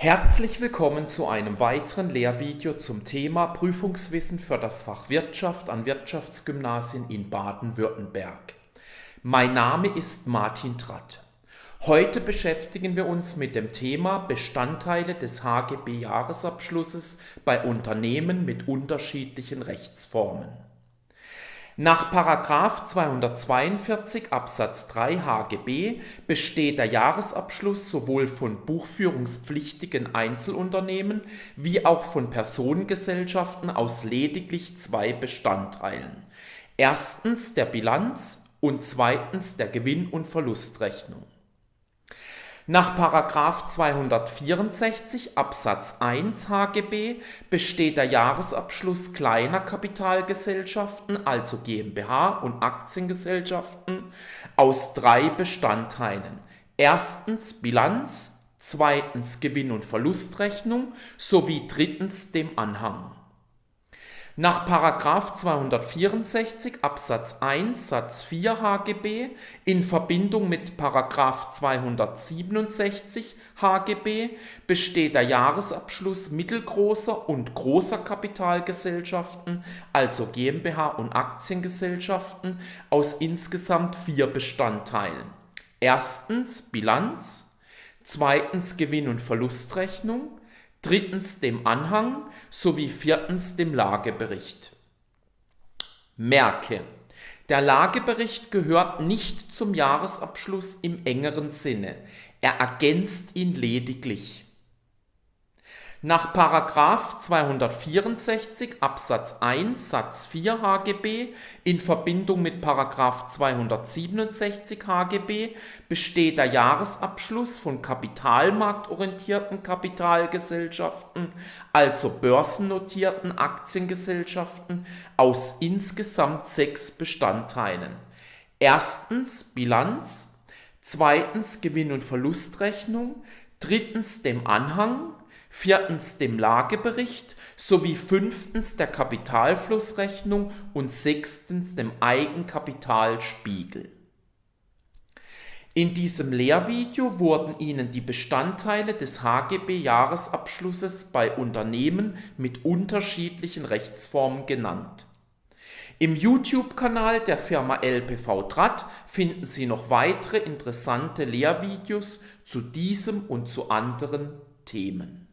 Herzlich willkommen zu einem weiteren Lehrvideo zum Thema Prüfungswissen für das Fach Wirtschaft an Wirtschaftsgymnasien in Baden-Württemberg. Mein Name ist Martin Tratt. Heute beschäftigen wir uns mit dem Thema Bestandteile des HGB-Jahresabschlusses bei Unternehmen mit unterschiedlichen Rechtsformen. Nach 242 Absatz 3 HGB besteht der Jahresabschluss sowohl von buchführungspflichtigen Einzelunternehmen wie auch von Personengesellschaften aus lediglich zwei Bestandteilen. Erstens der Bilanz und zweitens der Gewinn- und Verlustrechnung. Nach 264 Absatz 1 HGB besteht der Jahresabschluss kleiner Kapitalgesellschaften, also GmbH und Aktiengesellschaften, aus drei Bestandteilen. Erstens Bilanz, zweitens Gewinn- und Verlustrechnung sowie drittens dem Anhang. Nach 264 Absatz 1 Satz 4 HGB in Verbindung mit 267 HGB besteht der Jahresabschluss mittelgroßer und großer Kapitalgesellschaften, also GmbH und Aktiengesellschaften, aus insgesamt vier Bestandteilen. Erstens Bilanz, zweitens Gewinn- und Verlustrechnung, drittens dem Anhang sowie viertens dem Lagebericht. Merke, der Lagebericht gehört nicht zum Jahresabschluss im engeren Sinne, er ergänzt ihn lediglich. Nach 264 Absatz 1 Satz 4 HGB in Verbindung mit 267 HGB besteht der Jahresabschluss von kapitalmarktorientierten Kapitalgesellschaften, also börsennotierten Aktiengesellschaften, aus insgesamt sechs Bestandteilen. Erstens Bilanz, zweitens Gewinn- und Verlustrechnung, drittens dem Anhang, viertens dem Lagebericht sowie fünftens der Kapitalflussrechnung und sechstens dem Eigenkapitalspiegel. In diesem Lehrvideo wurden Ihnen die Bestandteile des HGB-Jahresabschlusses bei Unternehmen mit unterschiedlichen Rechtsformen genannt. Im YouTube-Kanal der Firma LPV Draht finden Sie noch weitere interessante Lehrvideos zu diesem und zu anderen Themen.